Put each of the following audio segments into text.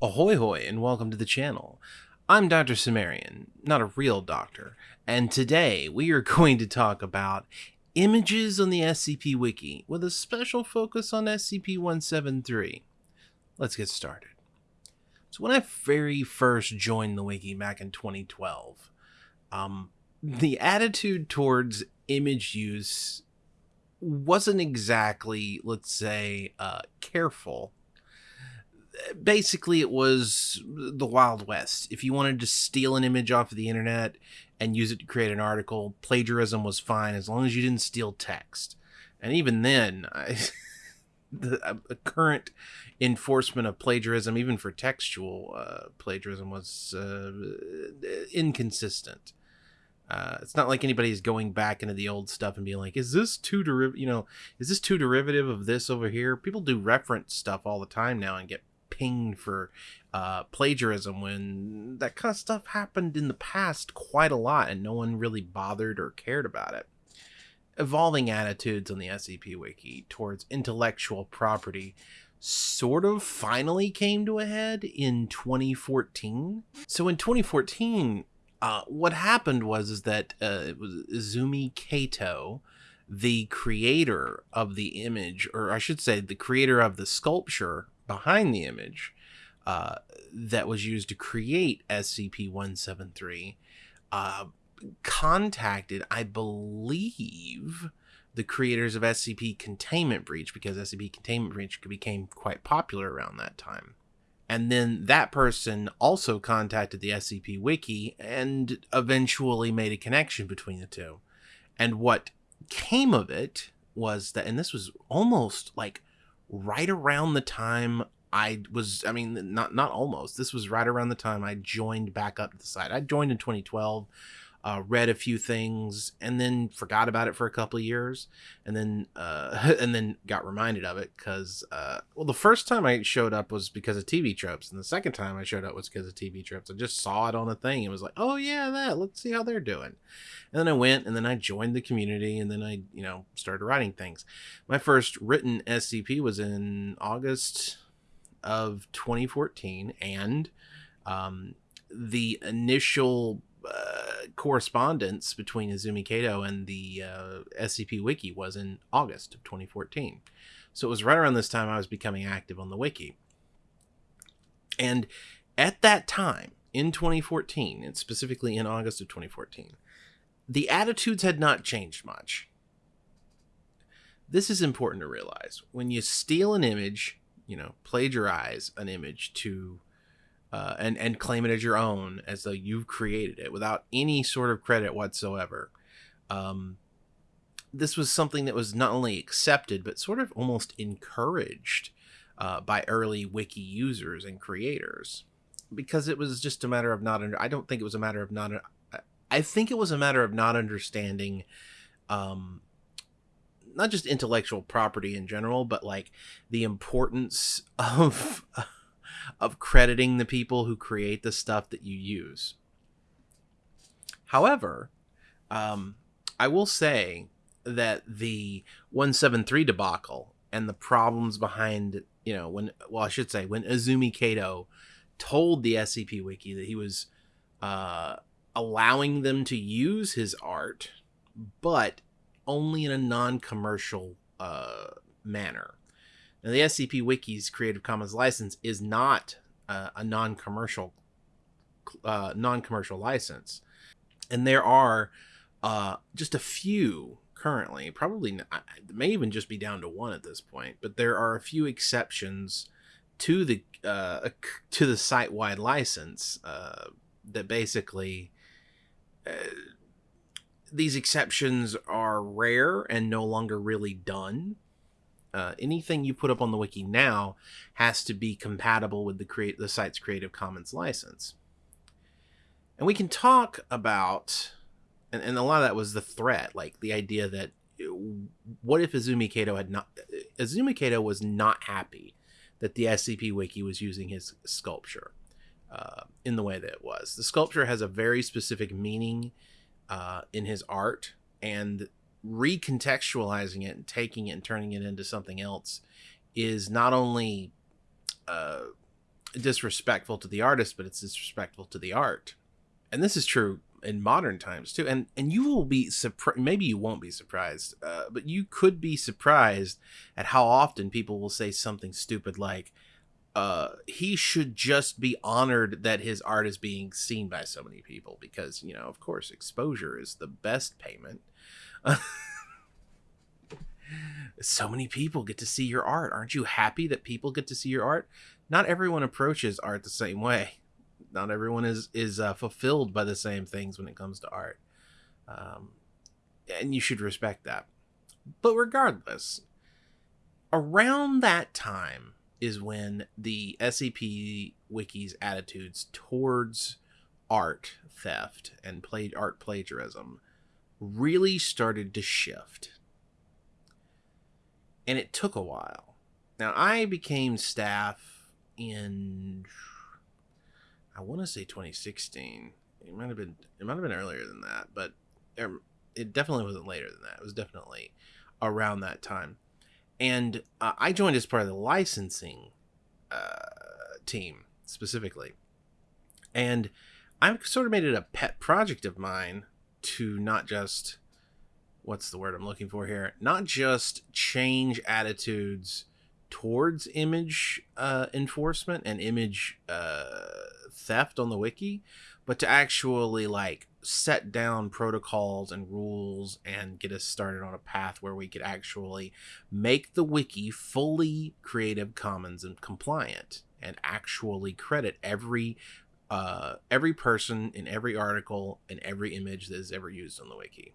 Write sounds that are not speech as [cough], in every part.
Ahoy hoy and welcome to the channel. I'm Dr. Sumerian, not a real doctor, and today we are [laughs] going to talk about images on the SCP Wiki with a special focus on SCP-173. Let's get started. So when I very first joined the Wiki back in 2012, um, the attitude towards image use wasn't exactly, let's say, uh, careful basically it was the wild west if you wanted to steal an image off of the internet and use it to create an article plagiarism was fine as long as you didn't steal text and even then I, [laughs] the uh, current enforcement of plagiarism even for textual uh, plagiarism was uh, inconsistent uh, it's not like anybody's going back into the old stuff and being like, "Is this too derivative? You know, is this too derivative of this over here?" People do reference stuff all the time now and get pinged for uh, plagiarism when that kind of stuff happened in the past quite a lot and no one really bothered or cared about it. Evolving attitudes on the SCP Wiki towards intellectual property sort of finally came to a head in 2014. So in 2014, uh, what happened was is that uh, it was Izumi Kato, the creator of the image, or I should say, the creator of the sculpture behind the image uh, that was used to create SCP-173 uh, contacted, I believe, the creators of SCP Containment Breach because SCP Containment Breach became quite popular around that time. And then that person also contacted the SCP Wiki and eventually made a connection between the two. And what came of it was that, and this was almost like right around the time I was I mean not not almost this was right around the time I joined back up to the site. I joined in 2012, uh, read a few things and then forgot about it for a couple of years and then uh, [laughs] and then got reminded of it because uh, well the first time I showed up was because of TV tropes and the second time I showed up was because of TV tropes. I just saw it on a thing and was like oh yeah that let's see how they're doing and then I went and then I joined the community and then I you know started writing things. My first written SCP was in August of 2014 and um, the initial uh, correspondence between Izumi Kato and the uh, SCP Wiki was in August of 2014. So it was right around this time I was becoming active on the Wiki. And at that time, in 2014, and specifically in August of 2014, the attitudes had not changed much. This is important to realize. When you steal an image, you know, plagiarize an image to uh, and and claim it as your own, as though you've created it without any sort of credit whatsoever. Um, this was something that was not only accepted but sort of almost encouraged uh, by early wiki users and creators because it was just a matter of not under. I don't think it was a matter of not. I think it was a matter of not understanding. Um, not just intellectual property in general, but like the importance [laughs] of of crediting the people who create the stuff that you use. However, um, I will say that the 173 debacle and the problems behind, you know, when, well, I should say, when Izumi Kato told the SCP Wiki that he was uh, allowing them to use his art, but only in a non commercial uh, manner. Now, the SCP Wiki's Creative Commons license is not uh, a non-commercial uh, non-commercial license, and there are uh, just a few currently. Probably not, may even just be down to one at this point, but there are a few exceptions to the uh, to the site-wide license uh, that basically. Uh, these exceptions are rare and no longer really done uh, anything you put up on the wiki now has to be compatible with the create the site's Creative Commons license. And we can talk about, and, and a lot of that was the threat, like the idea that what if Izumi Kato had not, Izumi Kato was not happy that the SCP Wiki was using his sculpture uh, in the way that it was. The sculpture has a very specific meaning uh, in his art, and recontextualizing it and taking it and turning it into something else is not only uh, disrespectful to the artist, but it's disrespectful to the art. And this is true in modern times too. And and you will be surprised. Maybe you won't be surprised, uh, but you could be surprised at how often people will say something stupid like, uh, "He should just be honored that his art is being seen by so many people," because you know, of course, exposure is the best payment. [laughs] so many people get to see your art. Aren't you happy that people get to see your art? Not everyone approaches art the same way. Not everyone is is uh, fulfilled by the same things when it comes to art, um, and you should respect that. But regardless, around that time is when the SCP Wiki's attitudes towards art theft and played art plagiarism really started to shift and it took a while. Now I became staff in I want to say 2016. It might have been it might have been earlier than that, but um, it definitely wasn't later than that. It was definitely around that time. And uh, I joined as part of the licensing uh, team specifically. And I've sort of made it a pet project of mine to not just what's the word I'm looking for here? Not just change attitudes towards image uh, enforcement and image uh, theft on the wiki, but to actually like set down protocols and rules and get us started on a path where we could actually make the wiki fully Creative Commons and compliant and actually credit every uh, every person in every article and every image that is ever used on the wiki.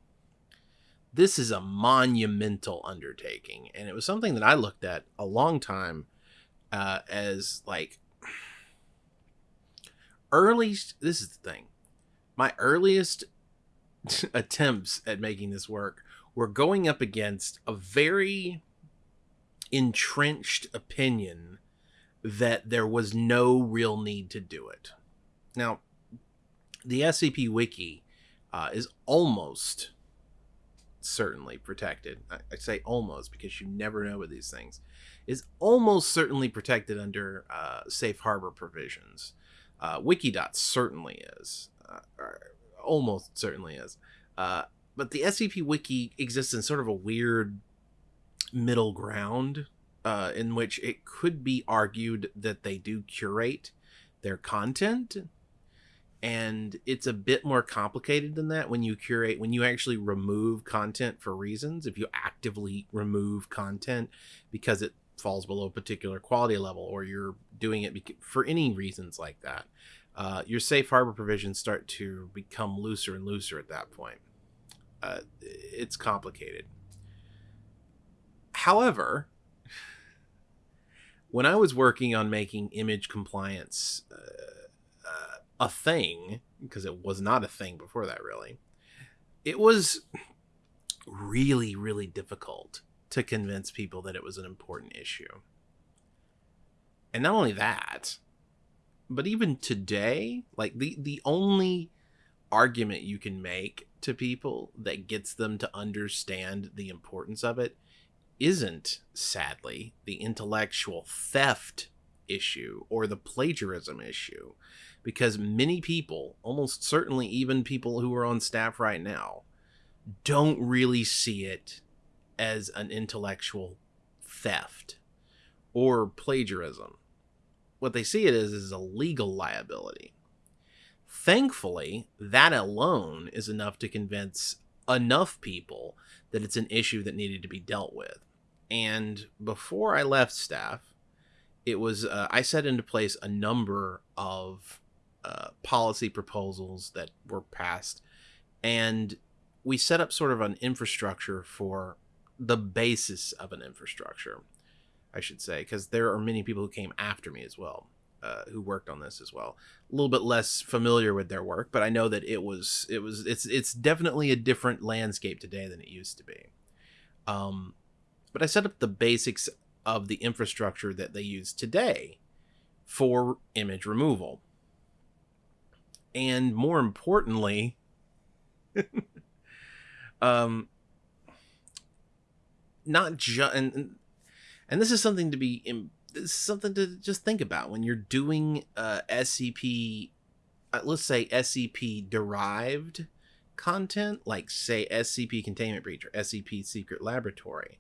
This is a monumental undertaking and it was something that i looked at a long time uh, as like early this is the thing. My earliest [laughs] attempts at making this work were going up against a very entrenched opinion that there was no real need to do it now the scp wiki uh, is almost certainly protected. I, I, say almost because you never know with these things. Is almost certainly protected under uh, safe harbor provisions. Uh, Wikidot certainly is, uh, almost certainly is. Uh, but the SCP Wiki exists in sort of a weird middle ground uh, in which it could be argued that they do curate their content and it's a bit more complicated than that when you curate when you actually remove content for reasons if you actively remove content because it falls below a particular quality level or you're doing it for any reasons like that uh, your safe harbor provisions start to become looser and looser at that point. Uh, it's complicated. However when i was working on making image compliance uh, a thing because it was not a thing before that really it was really really difficult to convince people that it was an important issue. And not only that but even today like the the only argument you can make to people that gets them to understand the importance of it isn't sadly the intellectual theft issue or the plagiarism issue because many people, almost certainly even people who are on staff right now, don't really see it as an intellectual theft or plagiarism. What they see it as is a legal liability. Thankfully, that alone is enough to convince enough people that it's an issue that needed to be dealt with. And before I left staff, it was uh, I set into place a number of uh, policy proposals that were passed, and we set up sort of an infrastructure for the basis of an infrastructure, I should say, because there are many people who came after me as well. Uh, who worked on this as well. A little bit less familiar with their work, but I know that it was it was it's it's definitely a different landscape today than it used to be. Um, but I set up the basics of the infrastructure that they use today for image removal and more importantly [laughs] um not just and and this is something to be something to just think about when you're doing uh, SCP, uh, let's say SCP derived content, like say SCP Containment Breach or SCP Secret Laboratory.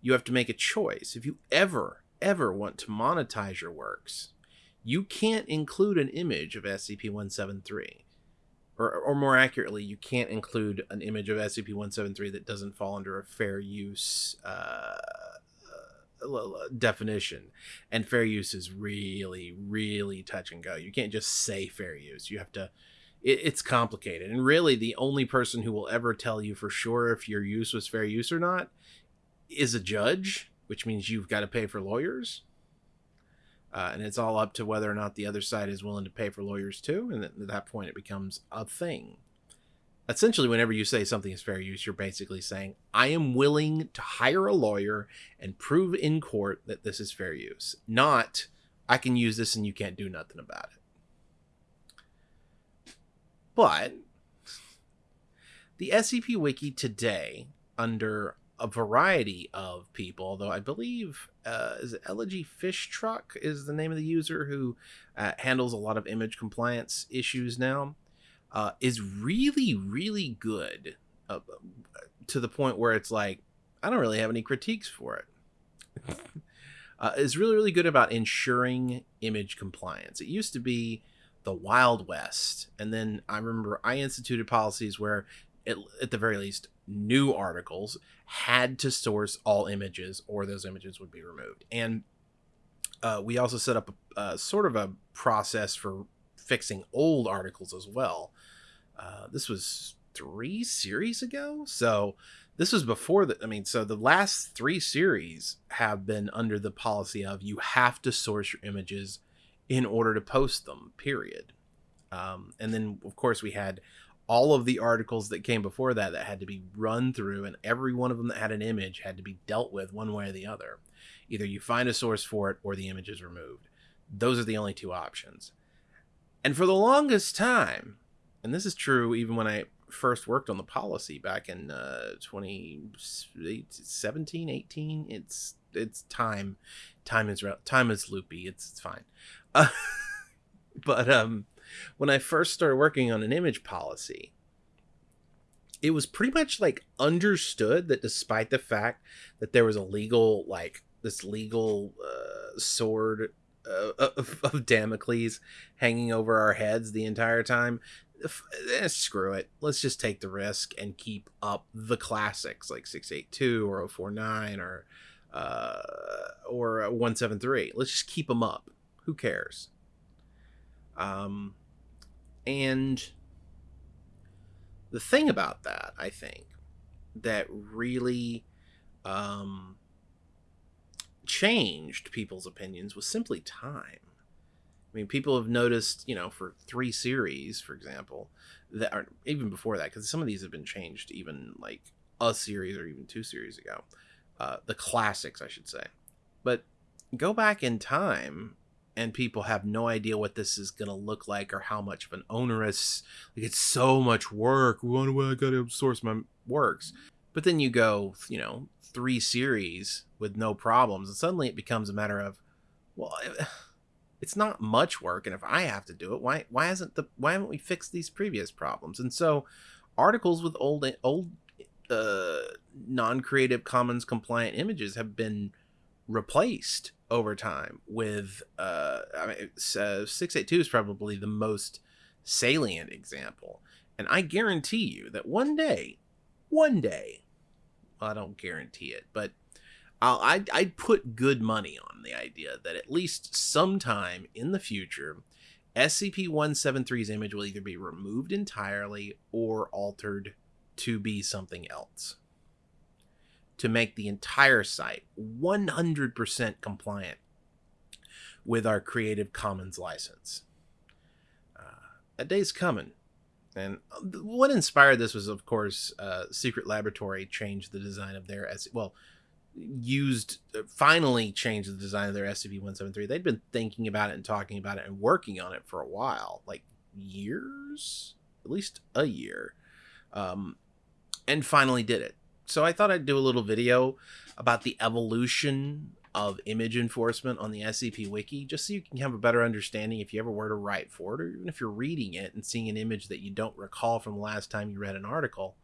You have to make a choice. If you ever, ever want to monetize your works, you can't include an image of SCP 173 or, or more accurately, you can't include an image of SCP-173 that doesn't fall under a fair use uh, uh, definition. And fair use is really, really touch and go. You can't just say fair use. You have to. It, it's complicated, and really, the only person who will ever tell you for sure if your use was fair use or not is a judge, which means you've got to pay for lawyers. Uh, and it's all up to whether or not the other side is willing to pay for lawyers too. And at that point, it becomes a thing. Essentially, whenever you say something is fair use, you're basically saying, I am willing to hire a lawyer and prove in court that this is fair use. Not, I can use this and you can't do nothing about it. But the SCP Wiki today, under a variety of people, although I believe uh, is it Elegy Fish Truck is the name of the user who uh, handles a lot of image compliance issues now, uh, is really really good uh, to the point where it's like I don't really have any critiques for it. [laughs] uh, is really really good about ensuring image compliance. It used to be the Wild West, and then I remember I instituted policies where, it, at the very least, new articles had to source all images or those images would be removed. And uh, we also set up a, a, sort of a process for fixing old articles as well. Uh, this was three series ago. So this was before the, I mean, so the last three series have been under the policy of you have to source your images in order to post them, period. Um, and then, of course, we had all of the articles that came before that that had to be run through and every one of them that had an image had to be dealt with one way or the other. Either you find a source for it or the image is removed. Those are the only two options. And for the longest time and this is true even when i first worked on the policy back in uh 2017 18 it's it's time time is time is loopy it's, it's fine. Uh, [laughs] but um when I first started working on an image policy, it was pretty much like understood that despite the fact that there was a legal like this legal uh, sword uh, of, of Damocles hanging over our heads the entire time. Eh, screw it. Let's just take the risk and keep up the classics like 682 or 049 or uh, or 173. Let's just keep them up. Who cares? Um, and the thing about that, I think, that really um, changed people's opinions was simply time. I mean, people have noticed, you know, for three series, for example, that are even before that, because some of these have been changed even like a series or even two series ago. Uh, the classics, I should say. But go back in time and people have no idea what this is going to look like or how much of an onerous like it's so much work. One way i gotta source my works? But then you go you know three series with no problems and suddenly it becomes a matter of well [sighs] it's not much work and if i have to do it why why hasn't the why haven't we fixed these previous problems? And so articles with old old uh non-creative commons compliant images have been replaced over time with uh I mean uh, 682 is probably the most salient example. And I guarantee you that one day one day well, I don't guarantee it but I'll, I'd, I'd put good money on the idea that at least sometime in the future SCP-173's image will either be removed entirely or altered to be something else to make the entire site 100% compliant with our Creative Commons license. Uh, a day's coming. And what inspired this was, of course, uh, Secret Laboratory changed the design of their S. Well, used uh, finally changed the design of their SCP-173. They'd been thinking about it and talking about it and working on it for a while, like years, at least a year, um, and finally did it so I thought I'd do a little video about the evolution of image enforcement on the SCP Wiki, just so you can have a better understanding if you ever were to write for it, or even if you're reading it and seeing an image that you don't recall from the last time you read an article,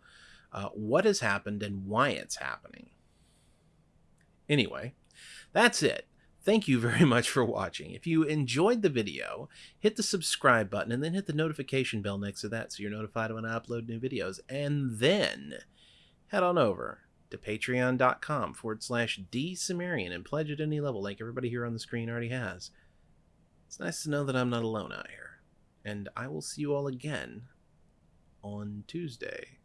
uh, what has happened and why it's happening. Anyway, that's it. Thank you very [laughs] much for watching. If you enjoyed the video, hit the subscribe button and then hit the notification bell next to that so you're notified when I upload new videos. And then head on over to patreon.com forward slash dsumerian and pledge at any level like everybody here on the screen already has. It's nice to know that I'm not alone out here. And I will see you all again on Tuesday.